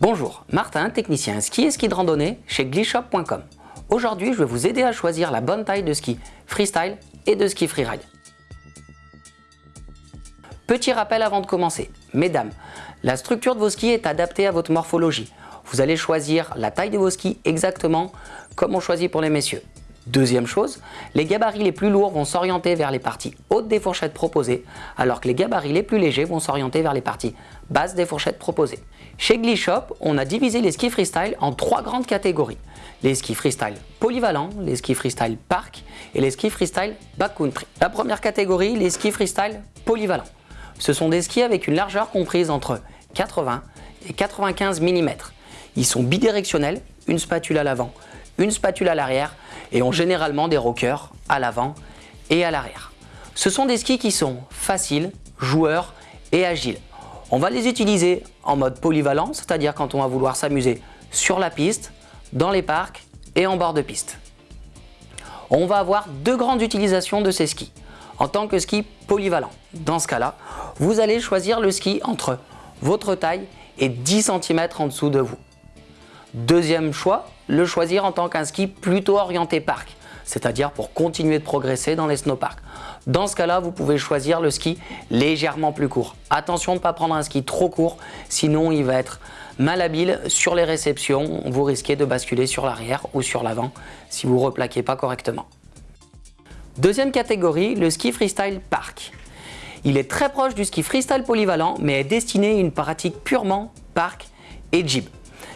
Bonjour, Martin, technicien ski et ski de randonnée chez glishop.com. Aujourd'hui, je vais vous aider à choisir la bonne taille de ski freestyle et de ski freeride. Petit rappel avant de commencer. Mesdames, la structure de vos skis est adaptée à votre morphologie. Vous allez choisir la taille de vos skis exactement comme on choisit pour les messieurs. Deuxième chose, les gabarits les plus lourds vont s'orienter vers les parties hautes des fourchettes proposées, alors que les gabarits les plus légers vont s'orienter vers les parties basses des fourchettes proposées. Chez Glishop, on a divisé les skis freestyle en trois grandes catégories. Les skis freestyle polyvalents, les skis freestyle park et les skis freestyle backcountry. La première catégorie, les skis freestyle polyvalents. Ce sont des skis avec une largeur comprise entre 80 et 95 mm. Ils sont bidirectionnels, une spatule à l'avant, une spatule à l'arrière et ont généralement des rockers à l'avant et à l'arrière. Ce sont des skis qui sont faciles, joueurs et agiles. On va les utiliser en mode polyvalent, c'est-à-dire quand on va vouloir s'amuser sur la piste, dans les parcs et en bord de piste. On va avoir deux grandes utilisations de ces skis. En tant que ski polyvalent, dans ce cas-là, vous allez choisir le ski entre votre taille et 10 cm en dessous de vous. Deuxième choix, le choisir en tant qu'un ski plutôt orienté parc, c'est-à-dire pour continuer de progresser dans les snowparks. Dans ce cas-là, vous pouvez choisir le ski légèrement plus court. Attention de ne pas prendre un ski trop court, sinon il va être malhabile sur les réceptions. Vous risquez de basculer sur l'arrière ou sur l'avant si vous ne replaquez pas correctement. Deuxième catégorie, le ski freestyle park. Il est très proche du ski freestyle polyvalent, mais est destiné à une pratique purement park et jib.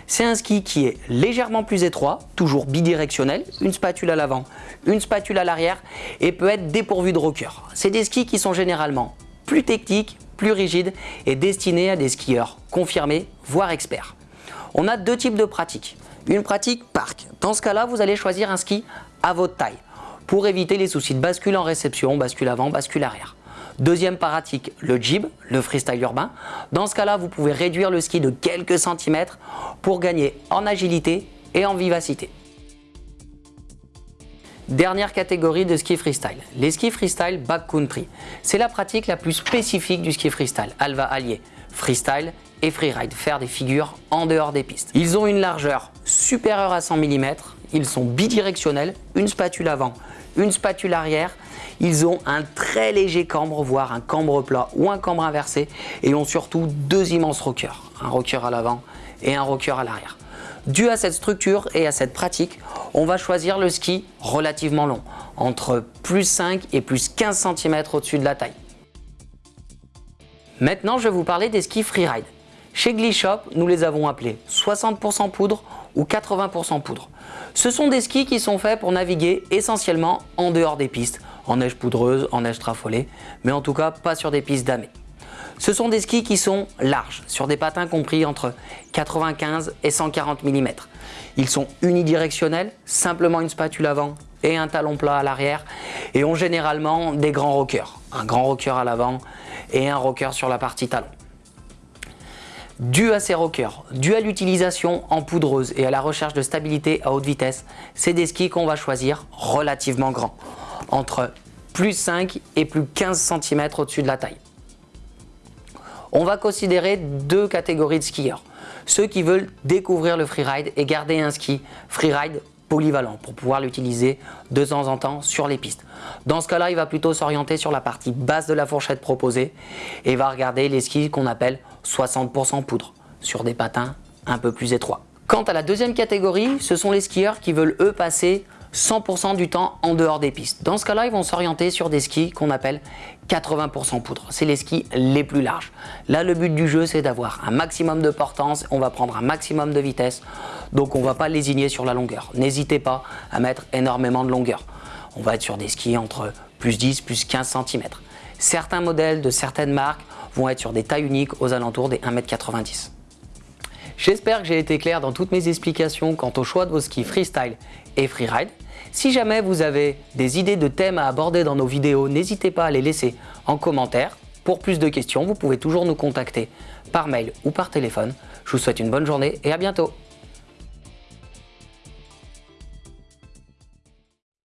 C'est un ski qui est légèrement plus étroit, toujours bidirectionnel, une spatule à l'avant, une spatule à l'arrière et peut être dépourvu de rocker. C'est des skis qui sont généralement plus techniques, plus rigides et destinés à des skieurs confirmés, voire experts. On a deux types de pratiques. Une pratique park. Dans ce cas-là, vous allez choisir un ski à votre taille pour éviter les soucis de bascule en réception, bascule avant, bascule arrière. Deuxième pratique, le jib, le freestyle urbain. Dans ce cas-là, vous pouvez réduire le ski de quelques centimètres pour gagner en agilité et en vivacité. Dernière catégorie de ski freestyle, les skis freestyle backcountry. C'est la pratique la plus spécifique du ski freestyle. Elle va allier freestyle et freeride, faire des figures en dehors des pistes. Ils ont une largeur supérieure à 100 mm, ils sont bidirectionnels, une spatule avant, une spatule arrière. Ils ont un très léger cambre, voire un cambre plat ou un cambre inversé et ont surtout deux immenses rockers, un rocker à l'avant et un rocker à l'arrière. Dû à cette structure et à cette pratique, on va choisir le ski relativement long, entre plus 5 et plus 15 cm au-dessus de la taille. Maintenant, je vais vous parler des skis freeride. Chez Glishop, nous les avons appelés 60% poudre ou 80% poudre. Ce sont des skis qui sont faits pour naviguer essentiellement en dehors des pistes, en neige poudreuse, en neige trafolée, mais en tout cas pas sur des pistes damées. Ce sont des skis qui sont larges, sur des patins compris entre 95 et 140 mm. Ils sont unidirectionnels, simplement une spatule avant et un talon plat à l'arrière et ont généralement des grands rockers. Un grand rocker à l'avant et un rocker sur la partie talon. Dû à ces rockers, dû à l'utilisation en poudreuse et à la recherche de stabilité à haute vitesse, c'est des skis qu'on va choisir relativement grands, entre plus 5 et plus 15 cm au-dessus de la taille. On va considérer deux catégories de skieurs. Ceux qui veulent découvrir le freeride et garder un ski freeride polyvalent pour pouvoir l'utiliser de temps en temps sur les pistes. Dans ce cas-là, il va plutôt s'orienter sur la partie basse de la fourchette proposée et va regarder les skis qu'on appelle 60% poudre sur des patins un peu plus étroits. Quant à la deuxième catégorie, ce sont les skieurs qui veulent eux passer 100% du temps en dehors des pistes. Dans ce cas-là, ils vont s'orienter sur des skis qu'on appelle 80% poudre. C'est les skis les plus larges. Là, le but du jeu, c'est d'avoir un maximum de portance. On va prendre un maximum de vitesse. Donc, on ne va pas lésigner sur la longueur. N'hésitez pas à mettre énormément de longueur. On va être sur des skis entre plus 10, plus 15 cm. Certains modèles de certaines marques vont être sur des tailles uniques aux alentours des 1,90 m. J'espère que j'ai été clair dans toutes mes explications quant au choix de vos skis freestyle et freeride. Si jamais vous avez des idées de thèmes à aborder dans nos vidéos, n'hésitez pas à les laisser en commentaire. Pour plus de questions, vous pouvez toujours nous contacter par mail ou par téléphone. Je vous souhaite une bonne journée et à bientôt